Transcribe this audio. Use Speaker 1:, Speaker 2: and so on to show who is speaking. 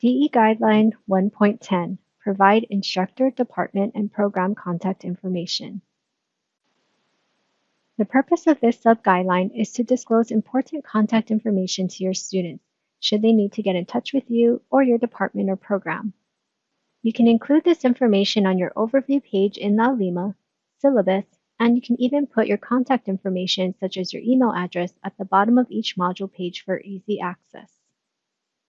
Speaker 1: DE Guideline 1.10 Provide instructor, department, and program contact information. The purpose of this sub-guideline is to disclose important contact information to your students, should they need to get in touch with you or your department or program. You can include this information on your overview page in the Alima, syllabus, and you can even put your contact information such as your email address at the bottom of each module page for easy access.